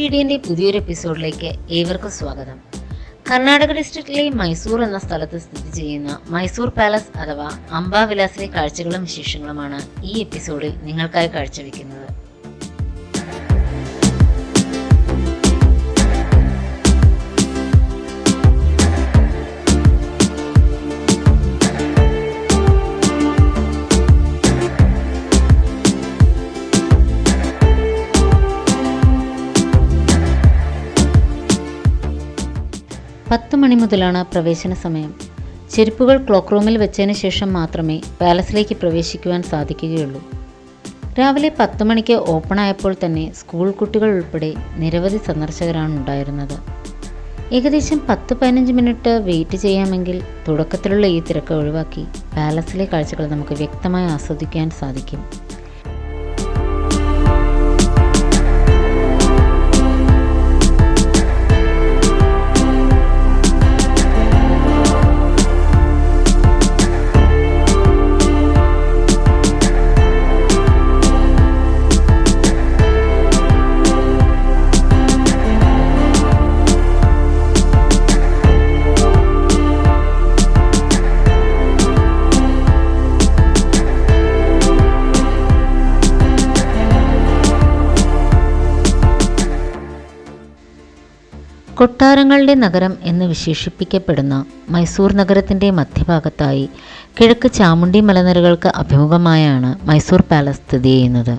S പുതിയൊരു എപ്പിസോഡിലേക്ക് ഏവർക്കും സ്വാഗതം. കർണാടക ഡിസ്ട്രിക്റ്റിലെ മൈസൂർ എന്ന സ്ഥലത്ത് സ്ഥിതി ചെയ്യുന്ന മൈസൂർ പാലസ് അഥവാ അംബാവിലാസിലെ കാഴ്ചകളും വിശേഷങ്ങളുമാണ് ഈ എപ്പിസോഡിൽ നിങ്ങൾക്കായി കാഴ്ചവെക്കുന്നത്. പത്ത് മണി മുതലാണ് പ്രവേശന സമയം. ചെരുപ്പുകൾ ക്ലോക്ക് റൂമിൽ വെച്ചതിന് ശേഷം മാത്രമേ പാലസിലേക്ക് പ്രവേശിക്കുവാൻ സാധിക്കുകയുള്ളൂ. രാവിലെ പത്ത് മണിക്ക് ഓപ്പൺ ആയപ്പോൾ തന്നെ സ്കൂൾ കുട്ടികൾ ഉൾപ്പെടെ നിരവധി സന്ദർശകരാണ് ഉണ്ടായിരുന്നത്. ഏകദേശം പത്ത് പതിനഞ്ച് മിനിറ്റ് വെയിറ്റ് ചെയ്യാമെങ്കിൽ തുടക്കത്തിലുള്ള ഈ തിരക്ക് ഒഴിവാക്കി പാലസിലെ കാഴ്ചകൾ നമുക്ക് വ്യക്തമായി ആസ്വദിക്കാൻ സാധിക്കും. കൊട്ടാരങ്ങളുടെ നഗരം എന്ന് വിശേഷിപ്പിക്കപ്പെടുന്ന മൈസൂർ നഗരത്തിന്റെ മധ്യഭാഗത്തായി കിഴക്ക് ചാമുണ്ടി മലനിരകൾക്ക് അഭിമുഖമായാണ് മൈസൂർ പാലസ് സ്ഥിതി ചെയ്യുന്നത്.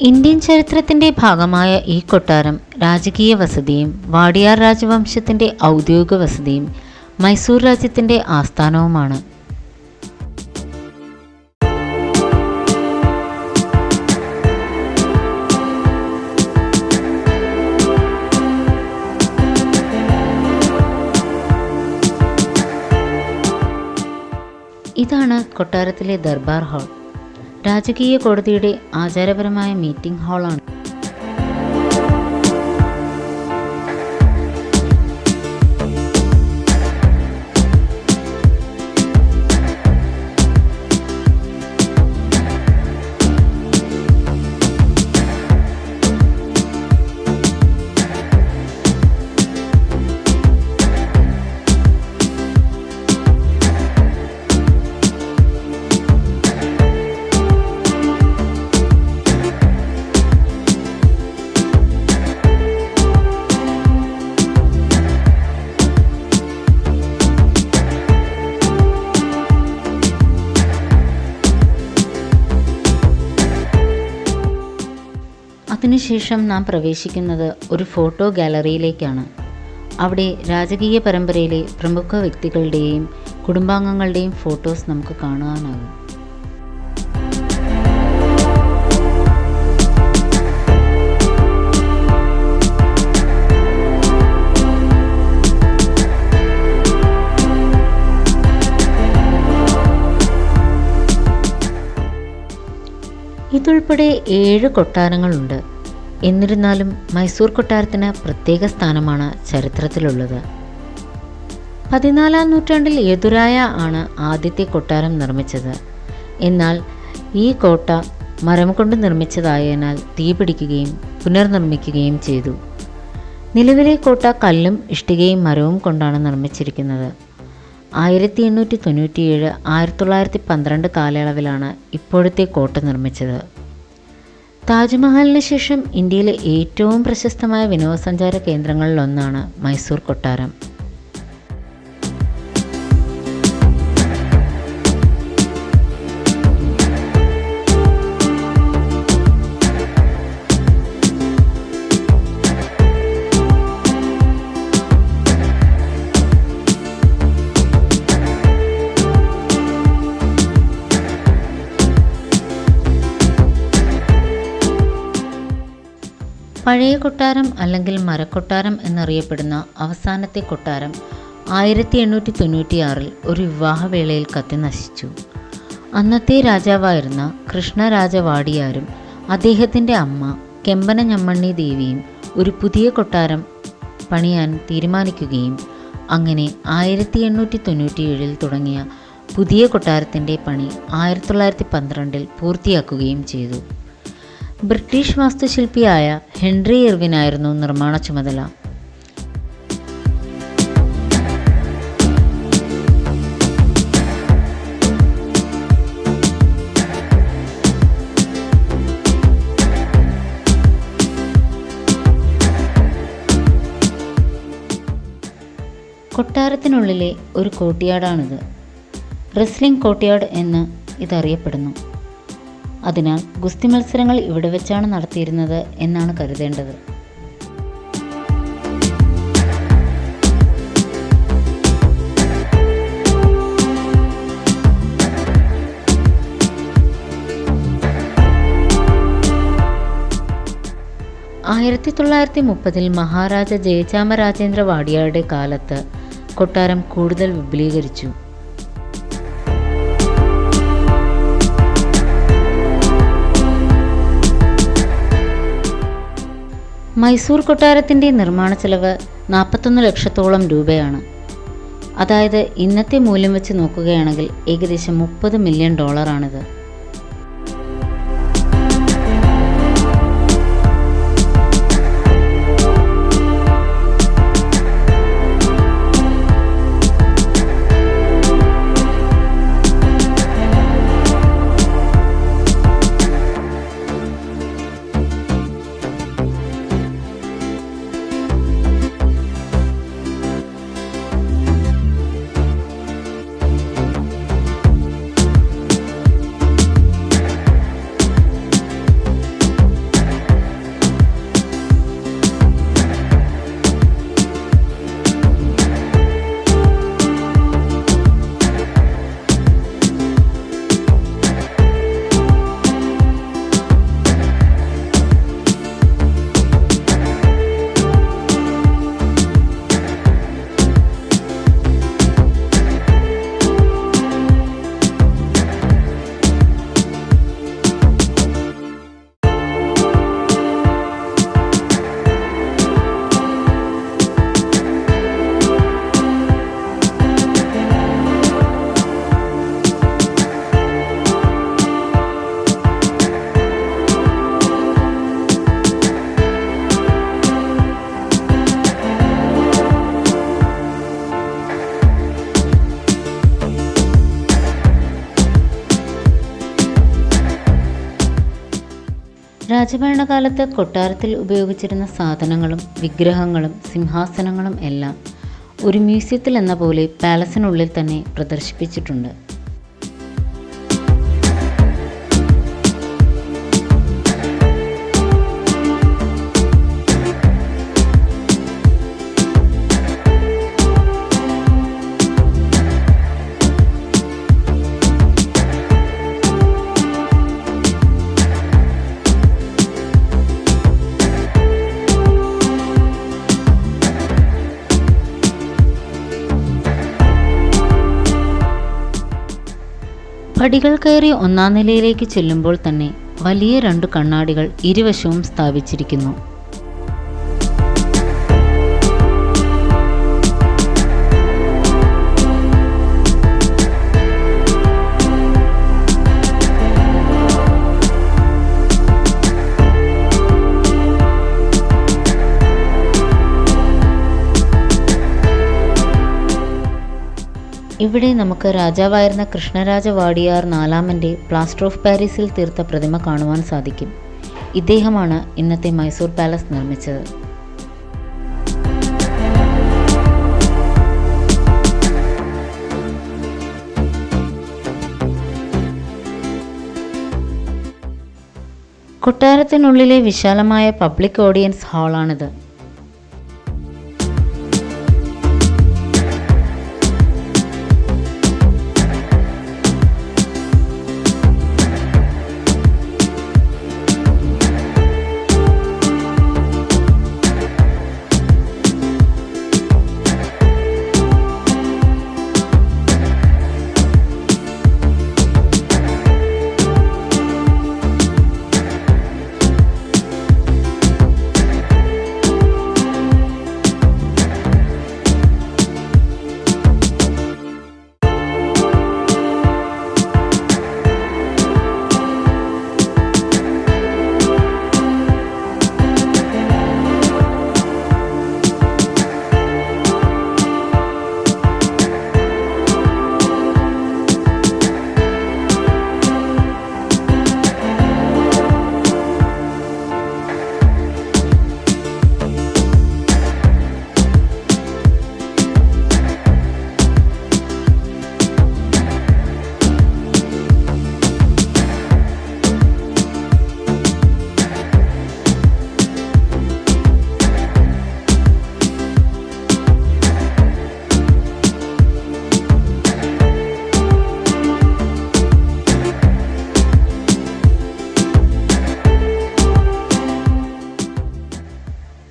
ഇന്ത്യൻ ചരിത്രത്തിന്റെ ഭാഗമായ ഈ കൊട്ടാരം രാജകീയ വസതിയും വാടിയാർ രാജവംശത്തിന്റെ ഔദ്യോഗിക വസതിയും മൈസൂർ രാജ്യത്തിന്റെ ആസ്ഥാനവുമാണ്. ഇതാണ് കൊട്ടാരത്തിലെ ദർബാർ ഹാൾ. രാജകീയ കോടതിയുടെ ആചാരപരമായ മീറ്റിംഗ് ഹാളാണ്. അതിനുശേഷം നാം പ്രവേശിക്കുന്നത് ഒരു ഫോട്ടോ ഗാലറിയിലേക്കാണ്. അവിടെ രാജകീയ പരമ്പരയിലെ പ്രമുഖ വ്യക്തികളുടെയും കുടുംബാംഗങ്ങളുടെയും ഫോട്ടോസ് നമുക്ക് കാണുവാനാകും ഇതുൾപ്പെടെ ഏഴ് കൊട്ടാരങ്ങളുണ്ട്. എന്നിരുന്നാലും മൈസൂർ കൊട്ടാരത്തിന് പ്രത്യേക സ്ഥാനമാണ് ചരിത്രത്തിലുള്ളത്. പതിനാലാം നൂറ്റാണ്ടിൽ യദുരായ ആണ് ആദ്യത്തെ കൊട്ടാരം നിർമ്മിച്ചത്. എന്നാൽ ഈ കോട്ട മരം കൊണ്ട് നിർമ്മിച്ചതായതിനാൽ തീപിടിക്കുകയും പുനർനിർമ്മിക്കുകയും ചെയ്തു. നിലവിലെ കോട്ട കല്ലും ഇഷ്ടികയും മരവും കൊണ്ടാണ് നിർമ്മിച്ചിരിക്കുന്നത്. ആയിരത്തി എണ്ണൂറ്റി തൊണ്ണൂറ്റിയേഴ് ആയിരത്തി തൊള്ളായിരത്തി പന്ത്രണ്ട് കാലയളവിലാണ് ഇപ്പോഴത്തെ കോട്ട നിർമ്മിച്ചത്. താജ്മഹലിന് ശേഷം ഇന്ത്യയിലെ ഏറ്റവും പ്രശസ്തമായ വിനോദസഞ്ചാര കേന്ദ്രങ്ങളിലൊന്നാണ് മൈസൂർ കൊട്ടാരം. പഴയ കൊട്ടാരം അല്ലെങ്കിൽ മരക്കൊട്ടാരം എന്നറിയപ്പെടുന്ന അവസാനത്തെ കൊട്ടാരം ആയിരത്തി എണ്ണൂറ്റി തൊണ്ണൂറ്റിയാറിൽ ഒരു വിവാഹവേളയിൽ കത്തി നശിച്ചു. അന്നത്തെ രാജാവായിരുന്ന കൃഷ്ണരാജവാടിയാരും അദ്ദേഹത്തിന്റെ അമ്മ കെമ്പന ഞമ്മണ്ണി ദേവിയും ഒരു പുതിയ കൊട്ടാരം പണിയാൻ തീരുമാനിക്കുകയും അങ്ങനെ ആയിരത്തി എണ്ണൂറ്റി തൊണ്ണൂറ്റിയേഴിൽ തുടങ്ങിയ പുതിയ കൊട്ടാരത്തിന്റെ പണി ആയിരത്തി തൊള്ളായിരത്തി പന്ത്രണ്ടിൽ പൂർത്തിയാക്കുകയും ചെയ്തു. ബ്രിട്ടീഷ് വാസ്തുശില്പിയായ ഹെൻറി ഇർവിനായിരുന്നു നിർമ്മാണ ചുമതല. കൊട്ടാരത്തിനുള്ളിലെ ഒരു കോട്ടിയാടാണിത്. റെസ്ലിംഗ് കോട്ടിയാട് എന്ന് ഇതറിയപ്പെടുന്നു. അതിനാൽ ഗുസ്തി മത്സരങ്ങൾ ഇവിടെ വെച്ചാണ് നടത്തിയിരുന്നത് എന്നാണ് കരുതേണ്ടത്. ആയിരത്തി തൊള്ളായിരത്തി മുപ്പതിൽ മഹാരാജ ജയചാമരാജേന്ദ്ര വാടിയാരുടെ കാലത്ത് കൊട്ടാരം കൂടുതൽ വിപുലീകരിച്ചു. മൈസൂർ കൊട്ടാരത്തിന്റെ നിർമ്മാണ ചെലവ് നാൽപ്പത്തൊന്ന് ലക്ഷത്തോളം രൂപയാണ്. അതായത് ഇന്നത്തെ മൂല്യം വെച്ച് നോക്കുകയാണെങ്കിൽ ഏകദേശം മുപ്പത് മില്യൺ ഡോളറാണിത്. രാജഭരണകാലത്ത് കൊട്ടാരത്തിൽ ഉപയോഗിച്ചിരുന്ന സാധനങ്ങളും വിഗ്രഹങ്ങളും സിംഹാസനങ്ങളും എല്ലാം ഒരു മ്യൂസിയത്തിൽ എന്ന പോലെ പാലസിനുള്ളിൽ തന്നെ പ്രദർശിപ്പിച്ചിട്ടുണ്ട്. പടികൾ കയറി ഒന്നാം നിലയിലേക്ക് ചെല്ലുമ്പോൾ തന്നെ വലിയ രണ്ടു കണ്ണാടികൾ ഇരുവശവും സ്ഥാപിച്ചിരിക്കുന്നു. ഇവിടെ നമുക്ക് രാജാവായിരുന്ന കൃഷ്ണരാജ വാടിയാർ നാലാമന്റെ പ്ലാസ്റ്റർ ഓഫ് പാരീസിൽ തീർത്ത പ്രതിമ കാണുവാൻ സാധിക്കും. ഇദ്ദേഹമാണ് ഇന്നത്തെ മൈസൂർ പാലസ് നിർമ്മിച്ചത്. കൊട്ടാരത്തിനുള്ളിലെ വിശാലമായ പബ്ലിക് ഓഡിയൻസ് ഹാളാണിത്.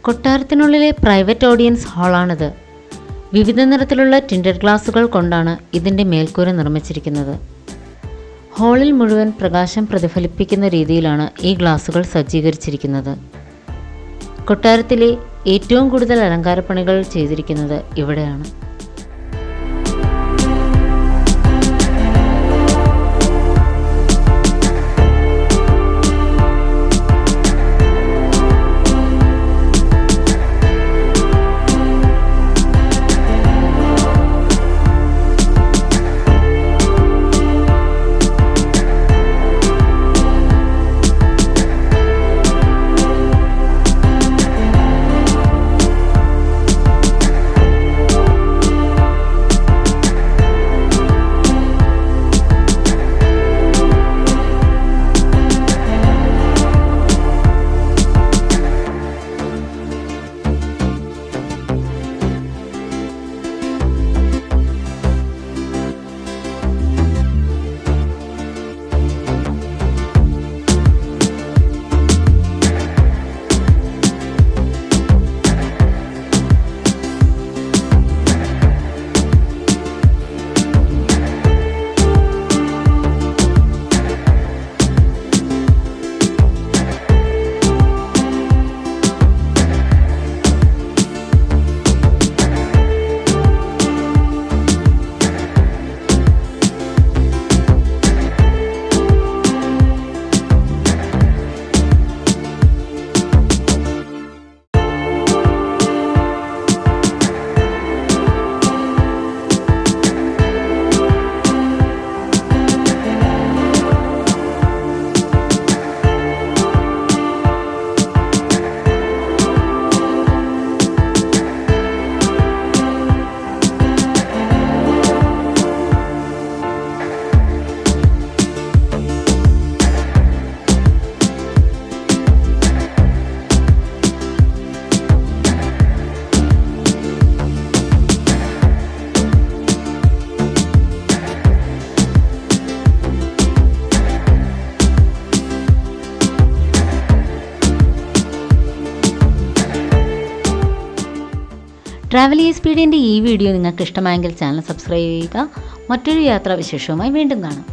കൊട്ടാരത്തിനുള്ളിലെ പ്രൈവറ്റ് ഓഡിയൻസ് ഹാളാണിത്. വിവിധ നിറത്തിലുള്ള ടിൻഡർ ഗ്ലാസുകൾ കൊണ്ടാണ് ഇതിന്റെ മേൽക്കൂര നിർമ്മിച്ചിരിക്കുന്നത്. ഹാളിൽ മുഴുവൻ പ്രകാശം പ്രതിഫലിപ്പിക്കുന്ന രീതിയിലാണ് ഈ ഗ്ലാസുകൾ സജ്ജീകരിച്ചിരിക്കുന്നത്. കൊട്ടാരത്തിലെ ഏറ്റവും കൂടുതൽ അലങ്കാരപ്പണികൾ ചെയ്തിരിക്കുന്നത് ഇവിടെയാണ്. ട്രാവൽ ഈ സ്പീഡിന്റെ ഈ വീഡിയോ നിങ്ങൾക്ക് ഇഷ്ടമായെങ്കിൽ ചാനൽ സബ്സ്ക്രൈബ് ചെയ്യുക. മറ്റൊരു യാത്രാവിശേഷവുമായി വീണ്ടും കാണാം.